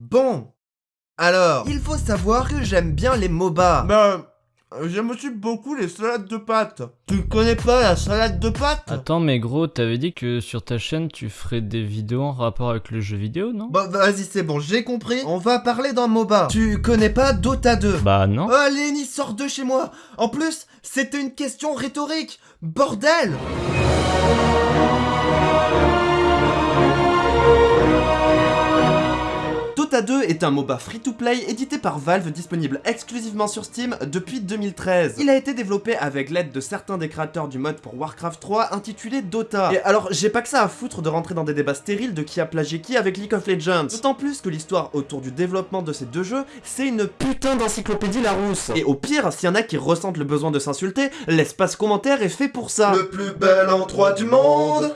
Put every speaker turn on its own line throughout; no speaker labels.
Bon, alors, il faut savoir que j'aime bien les MOBA.
Ben, j'aime aussi beaucoup les salades de pâtes.
Tu connais pas la salade de pâtes?
Attends, mais gros, t'avais dit que sur ta chaîne, tu ferais des vidéos en rapport avec le jeu vidéo, non?
Bon, vas-y, c'est bon, j'ai compris. On va parler d'un MOBA. Tu connais pas Dota 2
Bah non.
Allez, ni sort de chez moi En plus, c'était une question rhétorique Bordel Dota 2 est un MOBA free-to-play édité par Valve disponible exclusivement sur Steam depuis 2013. Il a été développé avec l'aide de certains des créateurs du mode pour Warcraft 3 intitulé Dota. Et alors, j'ai pas que ça à foutre de rentrer dans des débats stériles de qui a plagié qui avec League of Legends. D'autant plus que l'histoire autour du développement de ces deux jeux, c'est une putain d'encyclopédie Larousse. Et au pire, s'il y en a qui ressentent le besoin de s'insulter, l'espace commentaire est fait pour ça.
Le plus bel endroit du monde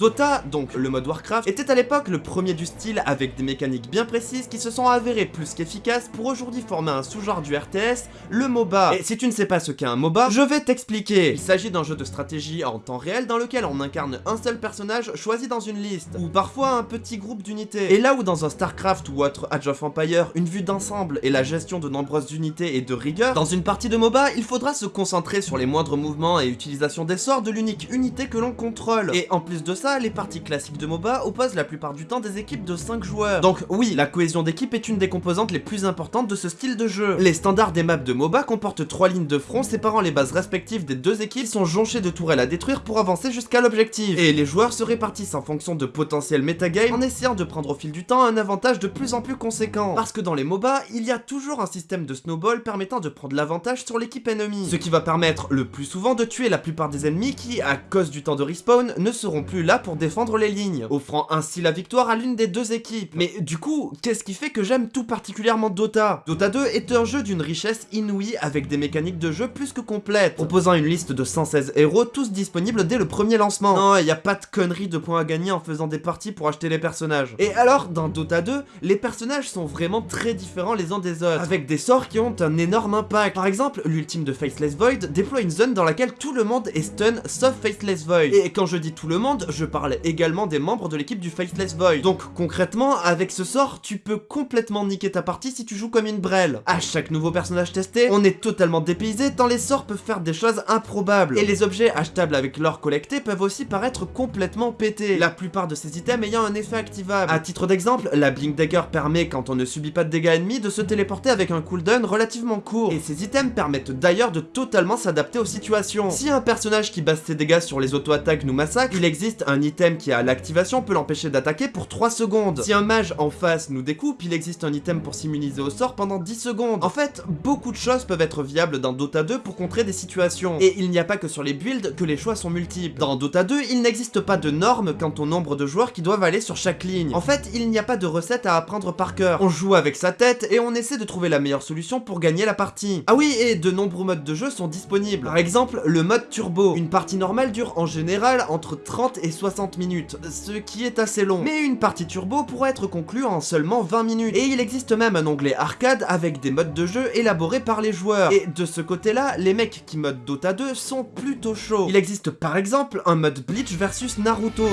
Dota, donc le mode Warcraft, était à l'époque le premier du style avec des mécaniques bien précises qui se sont avérées plus qu'efficaces pour aujourd'hui former un sous-genre du RTS, le MOBA. Et si tu ne sais pas ce qu'est un MOBA, je vais t'expliquer. Il s'agit d'un jeu de stratégie en temps réel dans lequel on incarne un seul personnage choisi dans une liste, ou parfois un petit groupe d'unités. Et là où dans un StarCraft ou autre Age of Empire, une vue d'ensemble et la gestion de nombreuses unités et de rigueur, dans une partie de MOBA, il faudra se concentrer sur les moindres mouvements et utilisation des sorts de l'unique unité que l'on contrôle. Et en plus de ça, les parties classiques de MOBA opposent la plupart du temps des équipes de 5 joueurs. Donc oui, la cohésion d'équipe est une des composantes les plus importantes de ce style de jeu. Les standards des maps de MOBA comportent trois lignes de front séparant les bases respectives des deux équipes qui sont jonchées de tourelles à détruire pour avancer jusqu'à l'objectif. Et les joueurs se répartissent en fonction de potentiels metagame en essayant de prendre au fil du temps un avantage de plus en plus conséquent. Parce que dans les MOBA, il y a toujours un système de snowball permettant de prendre l'avantage sur l'équipe ennemie. Ce qui va permettre le plus souvent de tuer la plupart des ennemis qui, à cause du temps de respawn, ne seront plus là pour défendre les lignes, offrant ainsi la victoire à l'une des deux équipes. Mais du coup, qu'est-ce qui fait que j'aime tout particulièrement Dota? Dota 2 est un jeu d'une richesse inouïe avec des mécaniques de jeu plus que complètes, proposant une liste de 116 héros tous disponibles dès le premier lancement. Non, il y a pas de conneries de points à gagner en faisant des parties pour acheter les personnages. Et alors, dans Dota 2, les personnages sont vraiment très différents les uns des autres, avec des sorts qui ont un énorme impact. Par exemple, l'ultime de Faceless Void déploie une zone dans laquelle tout le monde est stun sauf Faceless Void. Et quand je dis tout le monde, je parle également des membres de l'équipe du Faceless Void. Donc concrètement, avec ce sort, tu peux complètement niquer ta partie si tu joues comme une brêle. À chaque nouveau personnage testé, on est totalement dépaysé tant les sorts peuvent faire des choses improbables. Et les objets achetables avec l'or collecté peuvent aussi paraître complètement pétés, la plupart de ces items ayant un effet activable. À titre d'exemple, la Blink Dagger permet, quand on ne subit pas de dégâts ennemis, de se téléporter avec un cooldown relativement court. Et ces items permettent d'ailleurs de totalement s'adapter aux situations. Si un personnage qui base ses dégâts sur les auto-attaques nous massacre, il existe un item qui a l'activation peut l'empêcher d'attaquer pour 3 secondes. Si un mage en face nous découpe, il existe un item pour s'immuniser au sort pendant 10 secondes. En fait, beaucoup de choses peuvent être viables dans Dota 2 pour contrer des situations. Et il n'y a pas que sur les builds que les choix sont multiples. Dans Dota 2, il n'existe pas de normes quant au nombre de joueurs qui doivent aller sur chaque ligne. En fait, il n'y a pas de recette à apprendre par cœur. On joue avec sa tête et on essaie de trouver la meilleure solution pour gagner la partie. Ah oui, et de nombreux modes de jeu sont disponibles. Par exemple, le mode turbo. Une partie normale dure en général entre 30 et 60 minutes, ce qui est assez long. Mais une partie turbo pourrait être conclue en seulement 20 minutes. Et il existe même un onglet arcade avec des modes de jeu élaborés par les joueurs. Et de ce côté-là, les mecs qui modent Dota 2 sont plutôt chauds. Il existe par exemple un mode Bleach versus Naruto.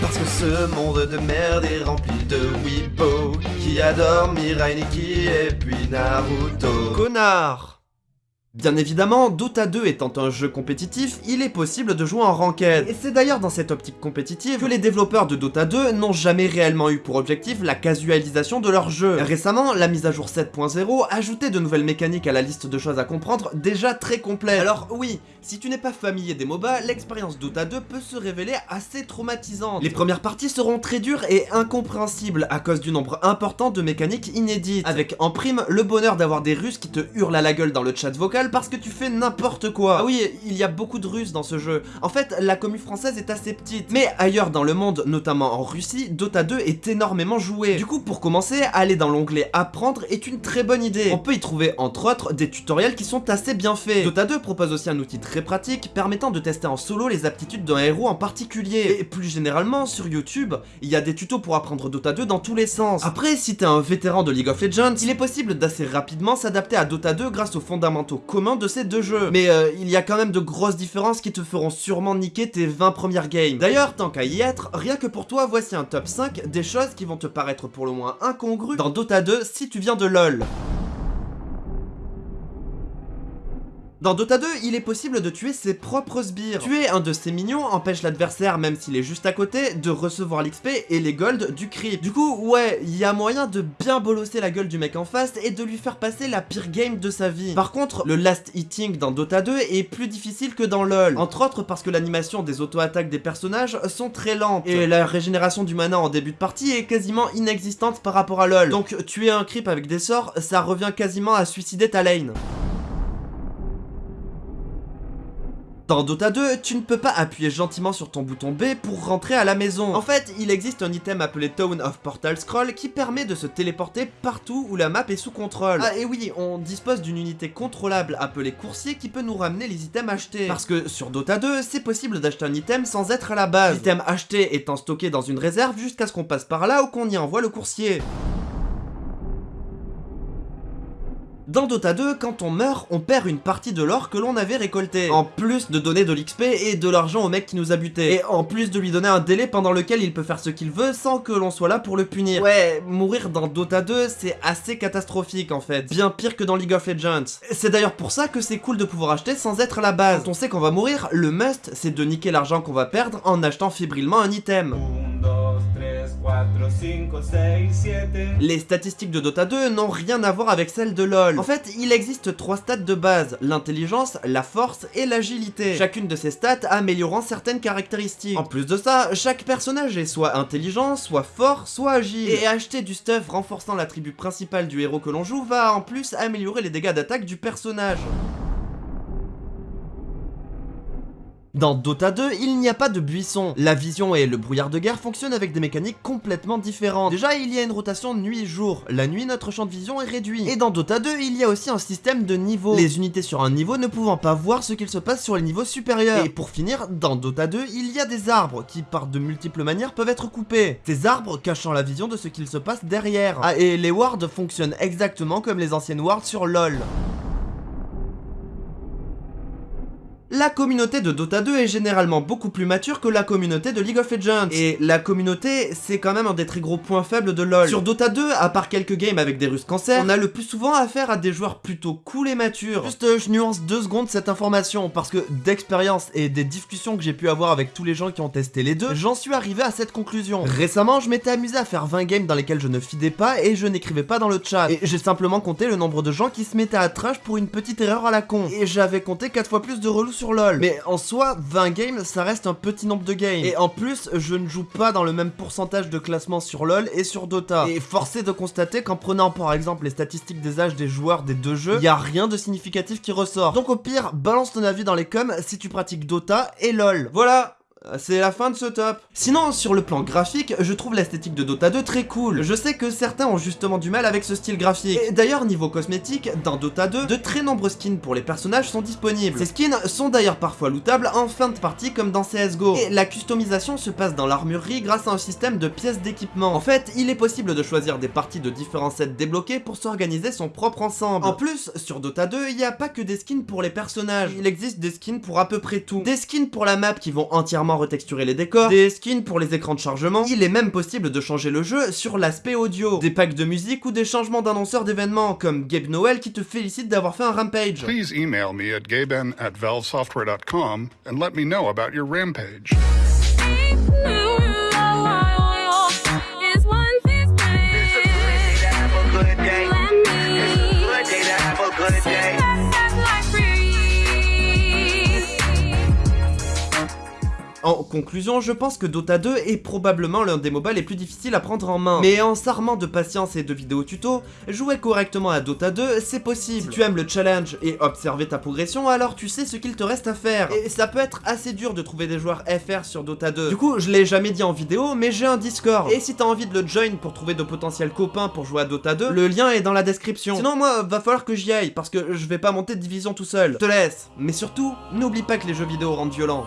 Parce que ce monde de merde est rempli de weepo Qui adore Mirai Nikki et puis Naruto
Connard Bien évidemment, Dota 2 étant un jeu compétitif, il est possible de jouer en ranked. Et c'est d'ailleurs dans cette optique compétitive que les développeurs de Dota 2 n'ont jamais réellement eu pour objectif la casualisation de leur jeu. Récemment, la mise à jour 7.0 ajoutait de nouvelles mécaniques à la liste de choses à comprendre déjà très complète. Alors oui, si tu n'es pas familier des MOBA, l'expérience Dota 2 peut se révéler assez traumatisante. Les premières parties seront très dures et incompréhensibles à cause du nombre important de mécaniques inédites, avec en prime le bonheur d'avoir des Russes qui te hurlent à la gueule dans le chat vocal parce que tu fais n'importe quoi. Ah oui, il y a beaucoup de Russes dans ce jeu. En fait, la commune française est assez petite. Mais ailleurs dans le monde, notamment en Russie, Dota 2 est énormément joué. Du coup, pour commencer, aller dans l'onglet apprendre est une très bonne idée. On peut y trouver entre autres des tutoriels qui sont assez bien faits. Dota 2 propose aussi un outil très pratique permettant de tester en solo les aptitudes d'un héros en particulier. Et plus généralement, sur YouTube, il y a des tutos pour apprendre Dota 2 dans tous les sens. Après, si t'es un vétéran de League of Legends, il est possible d'assez rapidement s'adapter à Dota 2 grâce aux fondamentaux de ces deux jeux. Mais euh, il y a quand même de grosses différences qui te feront sûrement niquer tes 20 premières games. D'ailleurs, tant qu'à y être, rien que pour toi, voici un top 5 des choses qui vont te paraître pour le moins incongrues dans Dota 2 si tu viens de LoL. Dans Dota 2, il est possible de tuer ses propres sbires. Tuer un de ses minions empêche l'adversaire, même s'il est juste à côté, de recevoir l'XP et les golds du creep. Du coup, ouais, il y a moyen de bien bolosser la gueule du mec en face et de lui faire passer la pire game de sa vie. Par contre, le last hitting dans Dota 2 est plus difficile que dans LoL. Entre autres parce que l'animation des auto-attaques des personnages sont très lentes. Et la régénération du mana en début de partie est quasiment inexistante par rapport à LoL. Donc tuer un creep avec des sorts, ça revient quasiment à suicider ta lane. Dans Dota 2, tu ne peux pas appuyer gentiment sur ton bouton B pour rentrer à la maison. En fait, il existe un item appelé Town of Portal Scroll qui permet de se téléporter partout où la map est sous contrôle. Ah et oui, on dispose d'une unité contrôlable appelée coursier qui peut nous ramener les items achetés. Parce que sur Dota 2, c'est possible d'acheter un item sans être à la base. L'item acheté étant stocké dans une réserve jusqu'à ce qu'on passe par là ou qu'on y envoie le coursier. Dans Dota 2, quand on meurt, on perd une partie de l'or que l'on avait récolté. En plus de donner de l'XP et de l'argent au mec qui nous a buté. Et en plus de lui donner un délai pendant lequel il peut faire ce qu'il veut sans que l'on soit là pour le punir. Ouais, mourir dans Dota 2, c'est assez catastrophique en fait. Bien pire que dans League of Legends. C'est d'ailleurs pour ça que c'est cool de pouvoir acheter sans être à la base. Quand on sait qu'on va mourir, le must, c'est de niquer l'argent qu'on va perdre en achetant fébrilement un item. Les statistiques de Dota 2 n'ont rien à voir avec celles de LoL. En fait, il existe trois stats de base, l'intelligence, la force et l'agilité. Chacune de ces stats améliorant certaines caractéristiques. En plus de ça, chaque personnage est soit intelligent, soit fort, soit agile. Et acheter du stuff renforçant l'attribut principal du héros que l'on joue va en plus améliorer les dégâts d'attaque du personnage. Dans Dota 2, il n'y a pas de buisson. La vision et le brouillard de guerre fonctionnent avec des mécaniques complètement différentes. Déjà, il y a une rotation nuit-jour. La nuit, notre champ de vision est réduit. Et dans Dota 2, il y a aussi un système de niveaux. Les unités sur un niveau ne pouvant pas voir ce qu'il se passe sur les niveaux supérieurs. Et pour finir, dans Dota 2, il y a des arbres qui, par de multiples manières, peuvent être coupés. Ces arbres cachant la vision de ce qu'il se passe derrière. Ah, et les wards fonctionnent exactement comme les anciennes wards sur LoL. La communauté de Dota 2 est généralement beaucoup plus mature que la communauté de League of Legends. Et la communauté, c'est quand même un des très gros points faibles de LoL. Sur Dota 2, à part quelques games avec des Russes cancer, on a le plus souvent affaire à des joueurs plutôt cool et matures. Juste, je nuance deux secondes cette information, parce que d'expérience et des discussions que j'ai pu avoir avec tous les gens qui ont testé les deux, j'en suis arrivé à cette conclusion. Récemment, je m'étais amusé à faire 20 games dans lesquels je ne fidais pas et je n'écrivais pas dans le chat. Et j'ai simplement compté le nombre de gens qui se mettaient à trash pour une petite erreur à la con. Et j'avais compté 4 fois plus de relous LoL. Mais en soi, 20 games, ça reste un petit nombre de games. Et en plus, je ne joue pas dans le même pourcentage de classement sur LoL et sur Dota. Et forcé de constater qu'en prenant par exemple les statistiques des âges des joueurs des deux jeux, il y a rien de significatif qui ressort. Donc au pire, balance ton avis dans les coms si tu pratiques Dota et LoL. Voilà, c'est la fin de ce top. Sinon, sur le plan graphique, je trouve l'esthétique de Dota 2 très cool. Je sais que certains ont justement du mal avec ce style graphique. Et d'ailleurs, niveau cosmétique, dans Dota 2, de très nombreux skins pour les personnages sont disponibles. Ces skins sont d'ailleurs parfois lootables en fin de partie comme dans CSGO. Et la customisation se passe dans l'armurerie grâce à un système de pièces d'équipement. En fait, il est possible de choisir des parties de différents sets débloqués pour s'organiser son propre ensemble. En plus, sur Dota 2, il n'y a pas que des skins pour les personnages. Il existe des skins pour à peu près tout. Des skins pour la map qui vont entièrement retexturer les décors, des skins pour les écrans de chargement, il est même possible de changer le jeu sur l'aspect audio, des packs de musique ou des changements d'annonceurs d'événements, comme Gabe Noel qui te félicite d'avoir fait un rampage.
Please email me at gaben at valvesoftware.com and let me know about your rampage.
En conclusion, je pense que Dota 2 est probablement l'un des MOBA les plus difficiles à prendre en main. Mais en s'armant de patience et de vidéos tuto, jouer correctement à Dota 2, c'est possible. Si tu aimes le challenge et observer ta progression, alors tu sais ce qu'il te reste à faire. Et ça peut être assez dur de trouver des joueurs FR sur Dota 2. Du coup, je l'ai jamais dit en vidéo, mais j'ai un Discord. Et si t'as envie de le join pour trouver de potentiels copains pour jouer à Dota 2, le lien est dans la description. Sinon, moi, va falloir que j'y aille, parce que je vais pas monter de division tout seul. Je te laisse. Mais surtout, n'oublie pas que les jeux vidéo rendent violents.